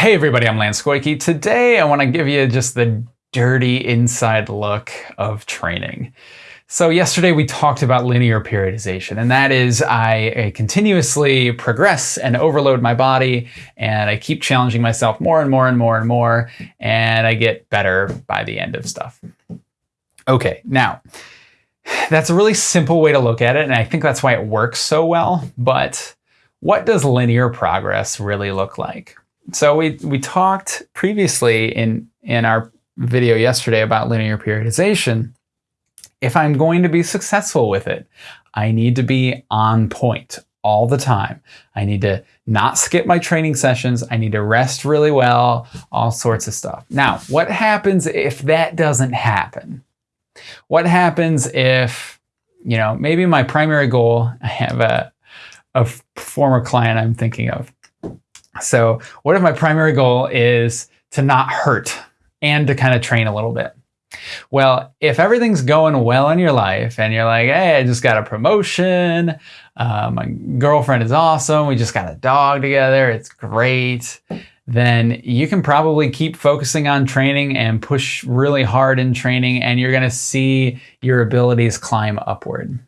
Hey everybody, I'm Lance Goyke. Today I want to give you just the dirty inside look of training. So yesterday we talked about linear periodization, and that is I, I, continuously progress and overload my body, and I keep challenging myself more and more and more and more, and I get better by the end of stuff. Okay, now that's a really simple way to look at it, and I think that's why it works so well, but what does linear progress really look like? So we, we talked previously in, in our video yesterday about linear periodization. If I'm going to be successful with it, I need to be on point all the time. I need to not skip my training sessions. I need to rest really well, all sorts of stuff. Now, what happens if that doesn't happen? What happens if, you know, maybe my primary goal, I have a, a former client I'm thinking of. So what if my primary goal is to not hurt and to kind of train a little bit? Well, if everything's going well in your life and you're like, hey, I just got a promotion, uh, my girlfriend is awesome, we just got a dog together, it's great, then you can probably keep focusing on training and push really hard in training and you're gonna see your abilities climb upward.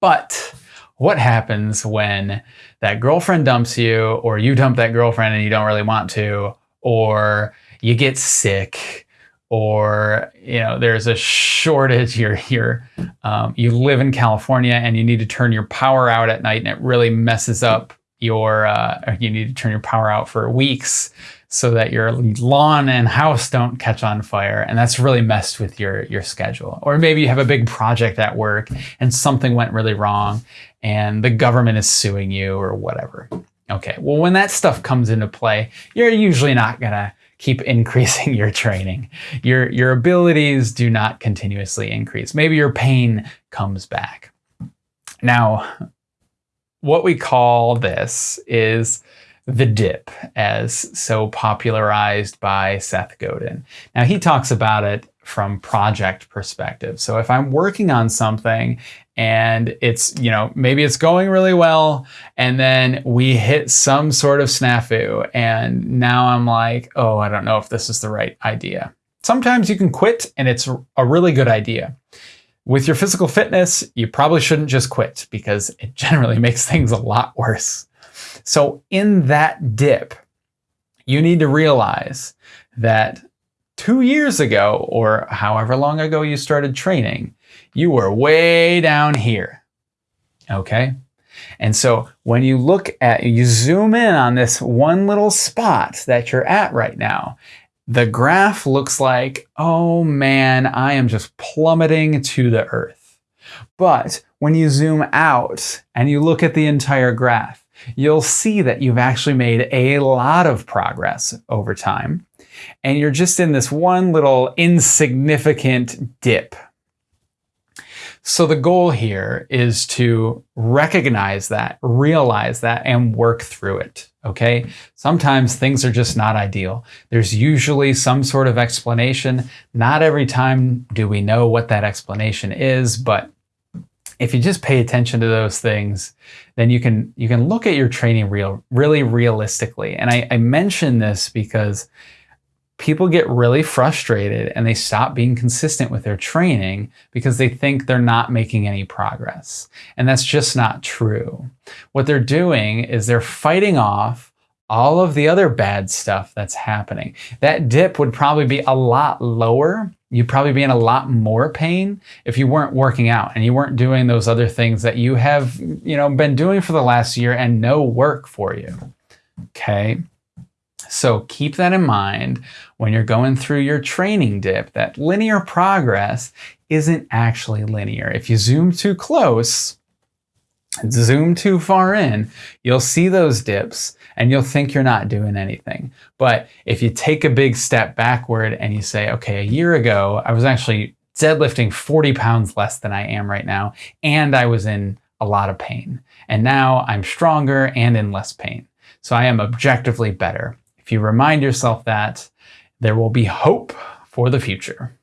But what happens when that girlfriend dumps you or you dump that girlfriend and you don't really want to or you get sick or you know there's a shortage. You're here um, you live in california and you need to turn your power out at night and it really messes up your uh, you need to turn your power out for weeks so that your lawn and house don't catch on fire. And that's really messed with your your schedule. Or maybe you have a big project at work and something went really wrong and the government is suing you or whatever. Okay well when that stuff comes into play you're usually not gonna keep increasing your training. Your your abilities do not continuously increase. Maybe your pain comes back. Now what we call this is the dip as so popularized by Seth Godin. Now he talks about it from project perspective. So if I'm working on something and it's, you know, maybe it's going really well and then we hit some sort of snafu and now I'm like, oh, I don't know if this is the right idea. Sometimes you can quit and it's a really good idea. With your physical fitness, you probably shouldn't just quit because it generally makes things a lot worse. So in that dip, you need to realize that two years ago, or however long ago you started training, you were way down here. Okay? And so when you look at, you zoom in on this one little spot that you're at right now, the graph looks like, oh man, I am just plummeting to the earth. But when you zoom out and you look at the entire graph, you'll see that you've actually made a lot of progress over time. And you're just in this one little insignificant dip. So the goal here is to recognize that, realize that, and work through it, okay? Sometimes things are just not ideal. There's usually some sort of explanation. Not every time do we know what that explanation is, but if you just pay attention to those things, then you can you can look at your training real really realistically. And I, I mention this because people get really frustrated and they stop being consistent with their training because they think they're not making any progress. And that's just not true. What they're doing is they're fighting off all of the other bad stuff that's happening. That dip would probably be a lot lower you'd probably be in a lot more pain if you weren't working out and you weren't doing those other things that you have, you know, been doing for the last year and no work for you. Okay. So keep that in mind when you're going through your training dip, that linear progress isn't actually linear. If you zoom too close, zoom too far in, you'll see those dips and you'll think you're not doing anything. But if you take a big step backward and you say, okay, a year ago, I was actually deadlifting 40 pounds less than I am right now, and I was in a lot of pain. And now I'm stronger and in less pain. So I am objectively better. If you remind yourself that, there will be hope for the future.